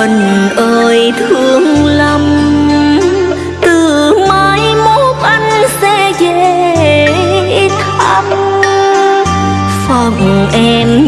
mình ơi thương lắm. Từ mai mốt anh sẽ về thăm. Phòng em